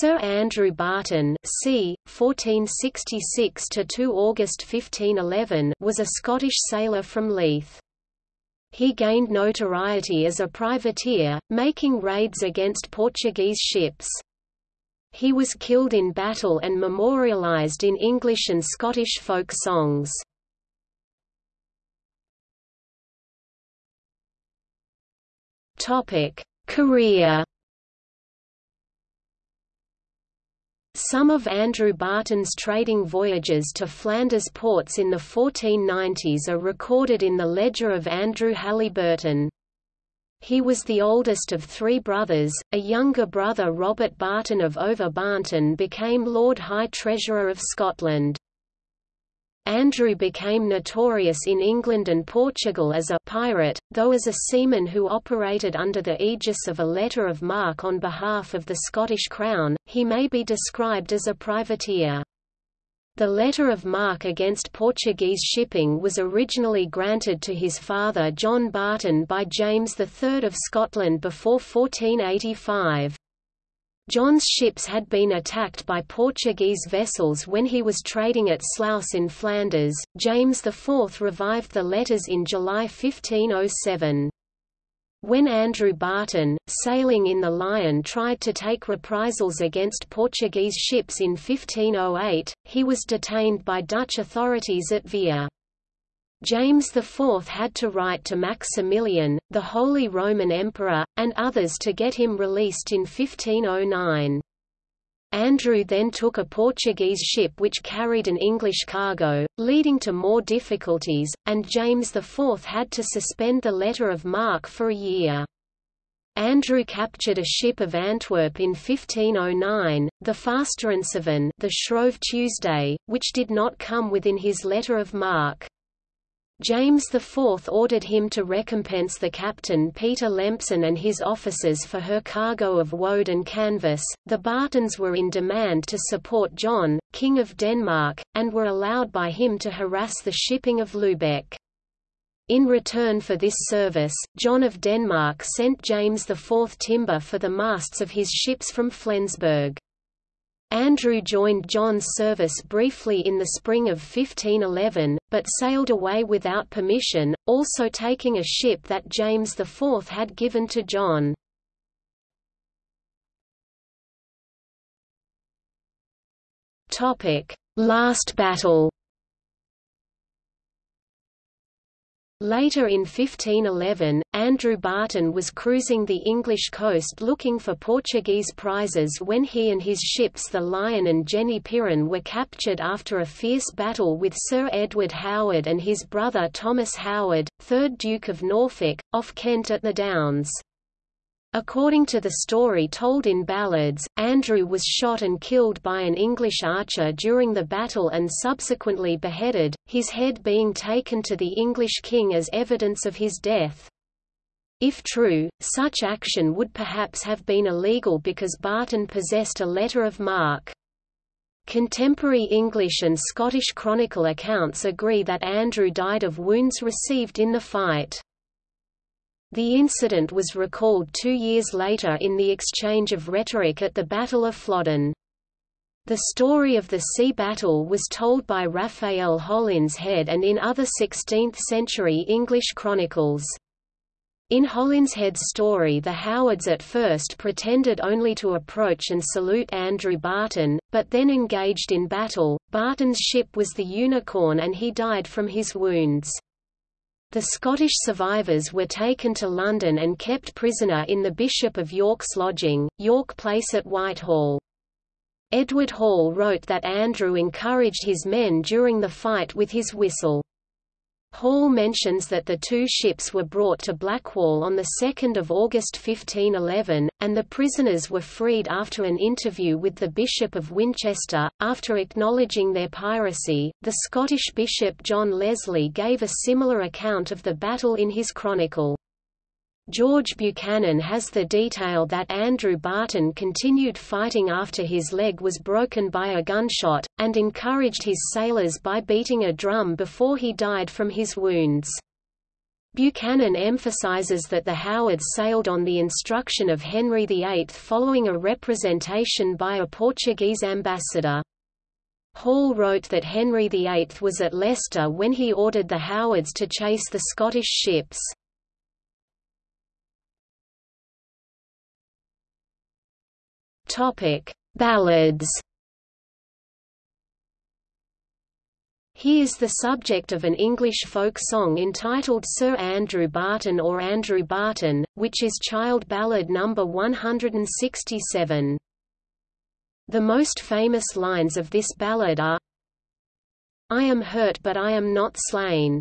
Sir Andrew Barton c. 1466–2 August 1511 was a Scottish sailor from Leith. He gained notoriety as a privateer, making raids against Portuguese ships. He was killed in battle and memorialised in English and Scottish folk songs. Career Some of Andrew Barton's trading voyages to Flanders ports in the 1490s are recorded in the ledger of Andrew Halyburton. He was the oldest of three brothers, a younger brother Robert Barton of Over Barnton became Lord High Treasurer of Scotland. Andrew became notorious in England and Portugal as a pirate, though as a seaman who operated under the aegis of a letter of marque on behalf of the Scottish Crown, he may be described as a privateer. The letter of marque against Portuguese shipping was originally granted to his father John Barton by James III of Scotland before 1485. John's ships had been attacked by Portuguese vessels when he was trading at Sluis in Flanders. James IV revived the letters in July 1507. When Andrew Barton, sailing in the Lion tried to take reprisals against Portuguese ships in 1508, he was detained by Dutch authorities at Veere. James IV had to write to Maximilian, the Holy Roman Emperor, and others to get him released in 1509. Andrew then took a Portuguese ship which carried an English cargo, leading to more difficulties, and James IV had to suspend the letter of marque for a year. Andrew captured a ship of Antwerp in 1509, the Fastrenseven the Shrove Tuesday, which did not come within his letter of marque. James IV ordered him to recompense the captain Peter Lempson and his officers for her cargo of woad and canvas. The Bartons were in demand to support John, King of Denmark, and were allowed by him to harass the shipping of Lubeck. In return for this service, John of Denmark sent James IV timber for the masts of his ships from Flensburg. Andrew joined John's service briefly in the spring of 1511, but sailed away without permission, also taking a ship that James IV had given to John. Last battle Later in 1511, Andrew Barton was cruising the English coast looking for Portuguese prizes when he and his ships the Lion and Jenny Piran were captured after a fierce battle with Sir Edward Howard and his brother Thomas Howard, 3rd Duke of Norfolk, off Kent at the Downs. According to the story told in ballads, Andrew was shot and killed by an English archer during the battle and subsequently beheaded, his head being taken to the English king as evidence of his death. If true, such action would perhaps have been illegal because Barton possessed a letter of marque. Contemporary English and Scottish Chronicle accounts agree that Andrew died of wounds received in the fight. The incident was recalled two years later in the exchange of rhetoric at the Battle of Flodden. The story of the sea battle was told by Raphael Holinshed and in other 16th-century English chronicles. In Holinshed's story the Howards at first pretended only to approach and salute Andrew Barton, but then engaged in battle. Barton's ship was the Unicorn and he died from his wounds. The Scottish survivors were taken to London and kept prisoner in the Bishop of York's lodging, York Place at Whitehall. Edward Hall wrote that Andrew encouraged his men during the fight with his whistle. Hall mentions that the two ships were brought to Blackwall on 2 August 1511, and the prisoners were freed after an interview with the Bishop of Winchester. After acknowledging their piracy, the Scottish Bishop John Leslie gave a similar account of the battle in his chronicle. George Buchanan has the detail that Andrew Barton continued fighting after his leg was broken by a gunshot, and encouraged his sailors by beating a drum before he died from his wounds. Buchanan emphasizes that the Howards sailed on the instruction of Henry VIII following a representation by a Portuguese ambassador. Hall wrote that Henry VIII was at Leicester when he ordered the Howards to chase the Scottish ships. Ballads He is the subject of an English folk song entitled Sir Andrew Barton or Andrew Barton, which is child ballad number 167. The most famous lines of this ballad are I am hurt but I am not slain.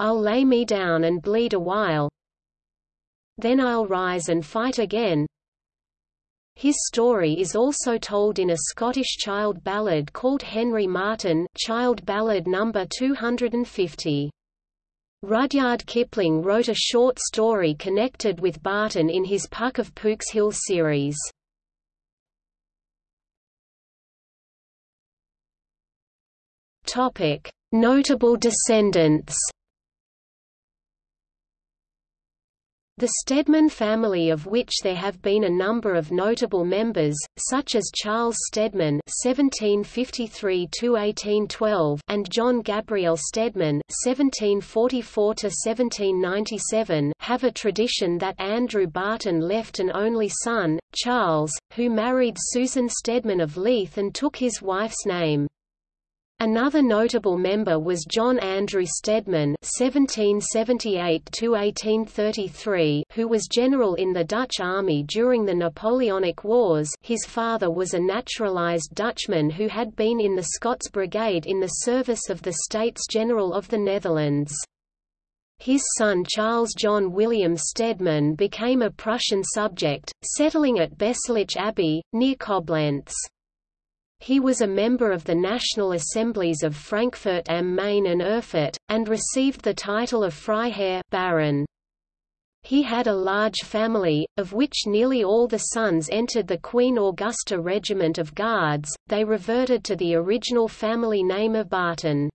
I'll lay me down and bleed a while. Then I'll rise and fight again. His story is also told in a Scottish child ballad called Henry Martyn child ballad number 250. Rudyard Kipling wrote a short story connected with Barton in his Puck of Pook's Hill series. Notable descendants The Stedman family of which there have been a number of notable members, such as Charles Stedman (1753–1812) and John Gabriel Stedman (1744–1797), have a tradition that Andrew Barton left an only son, Charles, who married Susan Stedman of Leith and took his wife's name. Another notable member was John Andrew Stedman (1778–1833), who was general in the Dutch army during the Napoleonic Wars. His father was a naturalized Dutchman who had been in the Scots Brigade in the service of the States General of the Netherlands. His son Charles John William Stedman became a Prussian subject, settling at Besselich Abbey, near Koblenz. He was a member of the National Assemblies of Frankfurt am Main and Erfurt, and received the title of Freiherr Baron. He had a large family, of which nearly all the sons entered the Queen Augusta Regiment of Guards, they reverted to the original family name of Barton.